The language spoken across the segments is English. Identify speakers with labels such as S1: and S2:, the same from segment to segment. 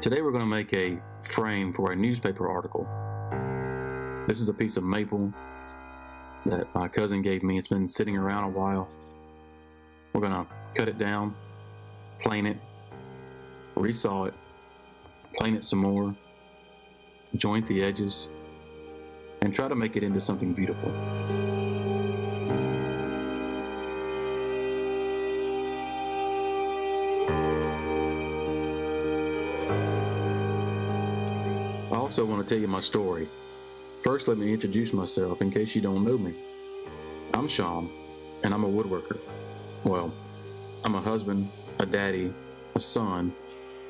S1: Today we're going to make a frame for a newspaper article. This is a piece of maple that my cousin gave me. It's been sitting around a while. We're going to cut it down, plane it, resaw it, plane it some more, joint the edges, and try to make it into something beautiful. Also want to tell you my story. First, let me introduce myself in case you don't know me. I'm Sean, and I'm a woodworker. Well, I'm a husband, a daddy, a son,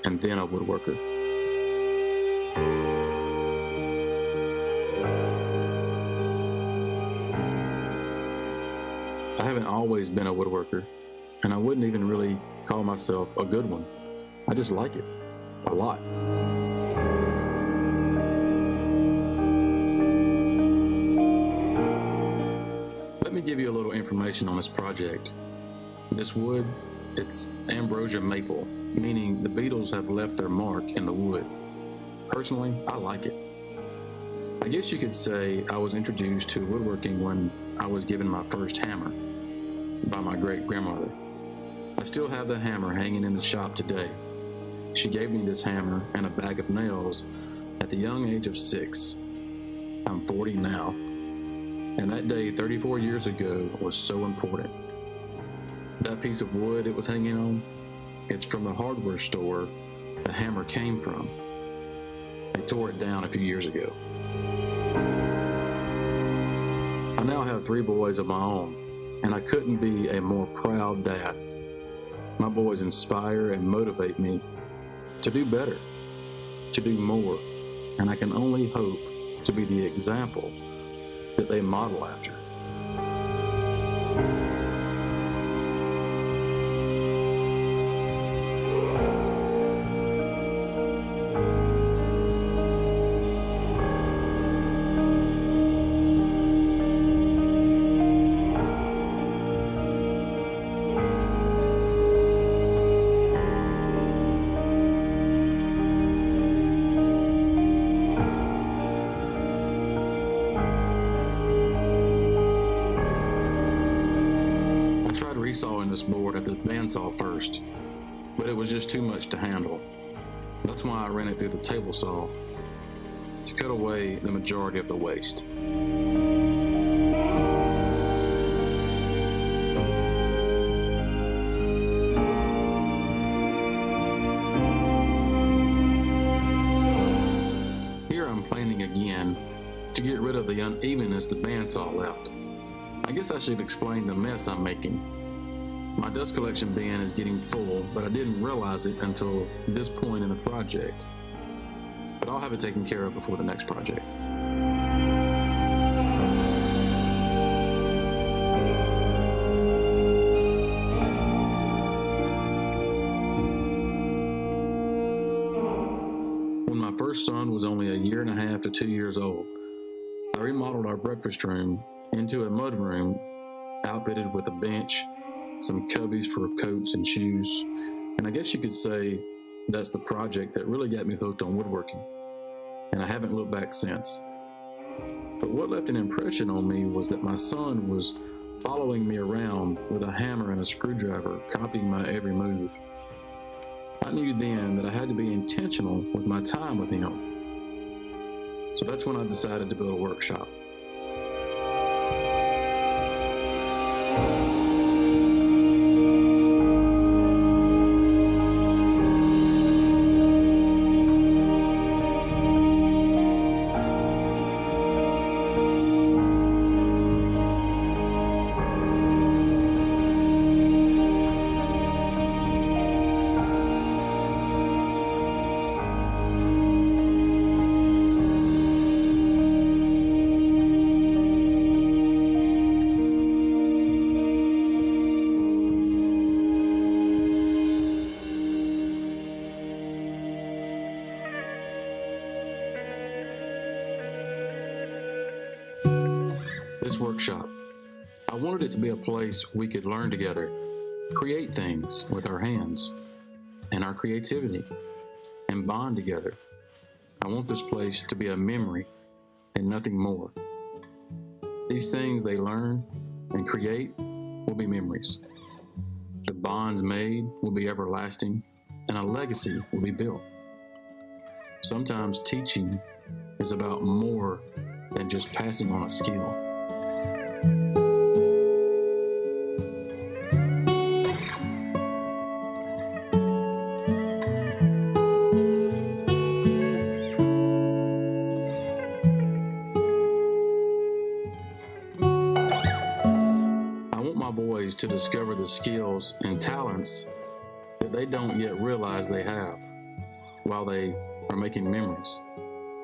S1: and then a woodworker. I haven't always been a woodworker, and I wouldn't even really call myself a good one. I just like it a lot. Me give you a little information on this project. This wood, it's ambrosia maple, meaning the beetles have left their mark in the wood. Personally, I like it. I guess you could say I was introduced to woodworking when I was given my first hammer by my great grandmother. I still have the hammer hanging in the shop today. She gave me this hammer and a bag of nails at the young age of six. I'm 40 now, and that day 34 years ago was so important. That piece of wood it was hanging on, it's from the hardware store the hammer came from. They tore it down a few years ago. I now have three boys of my own, and I couldn't be a more proud dad. My boys inspire and motivate me to do better, to do more, and I can only hope to be the example that they model after. This board at the bandsaw first, but it was just too much to handle. That's why I ran it through the table saw to cut away the majority of the waste. Here I'm planing again to get rid of the unevenness the bandsaw left. I guess I should explain the mess I'm making. My dust collection bin is getting full, but I didn't realize it until this point in the project. But I'll have it taken care of before the next project. When my first son was only a year and a half to two years old, I remodeled our breakfast room into a mud room outfitted with a bench, some cubbies for coats and shoes, and I guess you could say that's the project that really got me hooked on woodworking, and I haven't looked back since. But what left an impression on me was that my son was following me around with a hammer and a screwdriver, copying my every move. I knew then that I had to be intentional with my time with him. So that's when I decided to build a workshop. Workshop, I wanted it to be a place we could learn together, create things with our hands and our creativity, and bond together. I want this place to be a memory and nothing more. These things they learn and create will be memories. The bonds made will be everlasting, and a legacy will be built. Sometimes teaching is about more than just passing on a skill. To discover the skills and talents that they don't yet realize they have while they are making memories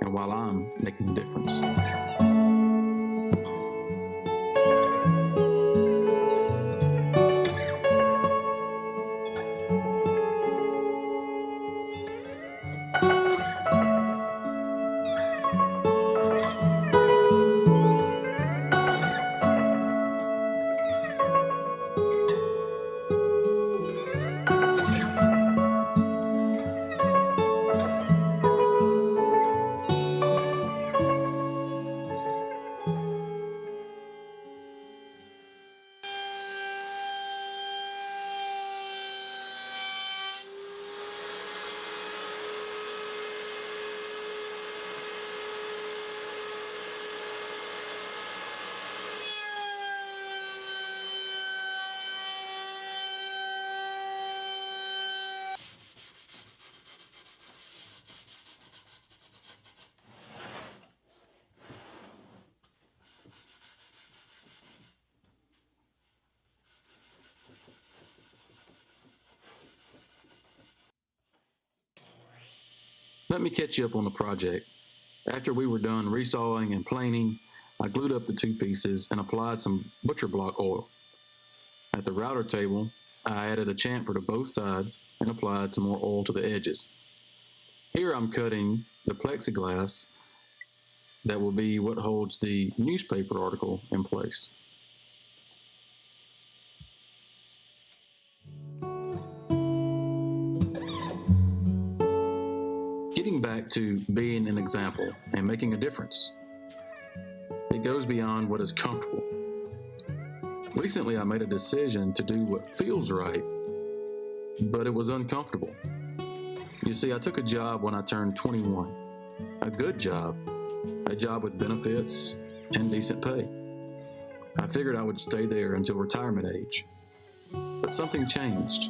S1: and while I'm making a difference. Let me catch you up on the project. After we were done resawing and planing, I glued up the two pieces and applied some butcher block oil. At the router table, I added a chamfer to both sides and applied some more oil to the edges. Here I'm cutting the plexiglass that will be what holds the newspaper article in place. Getting back to being an example and making a difference. It goes beyond what is comfortable. Recently, I made a decision to do what feels right, but it was uncomfortable. You see, I took a job when I turned 21, a good job, a job with benefits and decent pay. I figured I would stay there until retirement age. But something changed,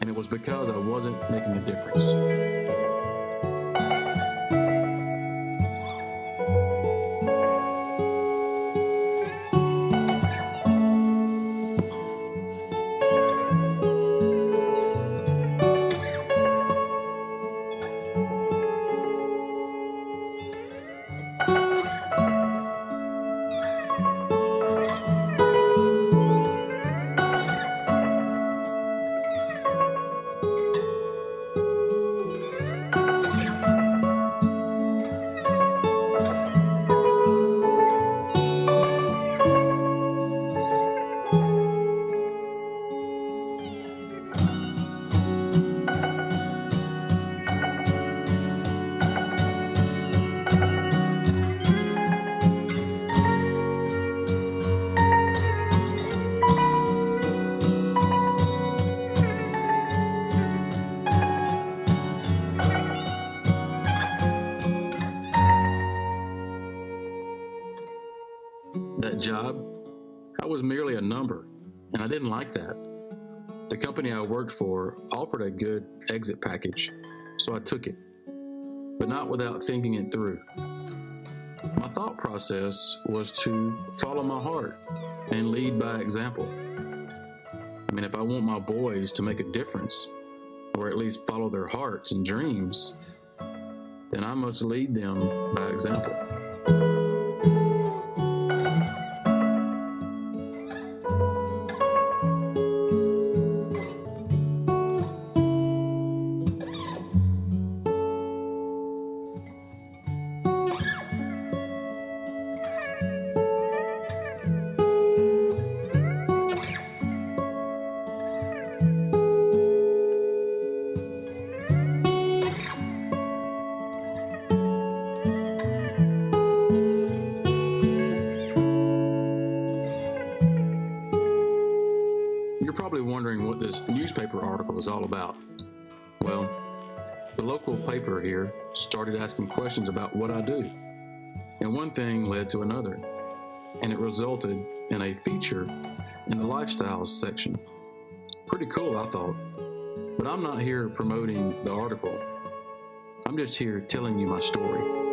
S1: and it was because I wasn't making a difference. Job, I was merely a number, and I didn't like that. The company I worked for offered a good exit package, so I took it, but not without thinking it through. My thought process was to follow my heart and lead by example. I mean, if I want my boys to make a difference, or at least follow their hearts and dreams, then I must lead them by example. Newspaper article is all about? Well, the local paper here started asking questions about what I do. And one thing led to another, and it resulted in a feature in the lifestyles section. Pretty cool, I thought. But I'm not here promoting the article. I'm just here telling you my story.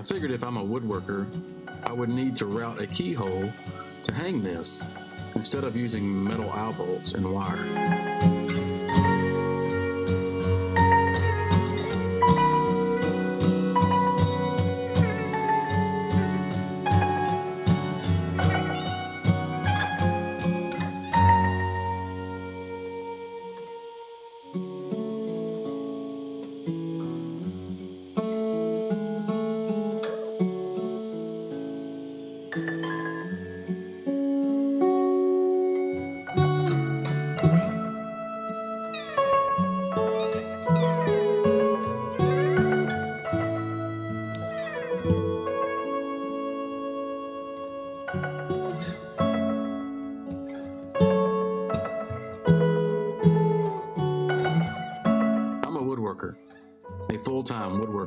S1: I figured if I'm a woodworker, I would need to route a keyhole to hang this instead of using metal eye bolts and wire.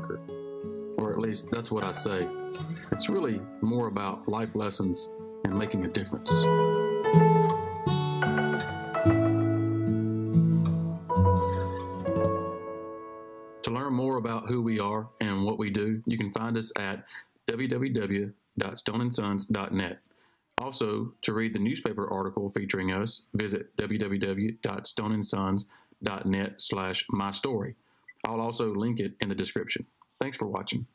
S1: Woodworker, or at least that's what I say. It's really more about life lessons and making a difference. To learn more about who we are and what we do, you can find us at www.stoneandsons.net. Also, to read the newspaper article featuring us, visit www.stoneandsons.net slash my story. I'll also link it in the description. Thanks for watching.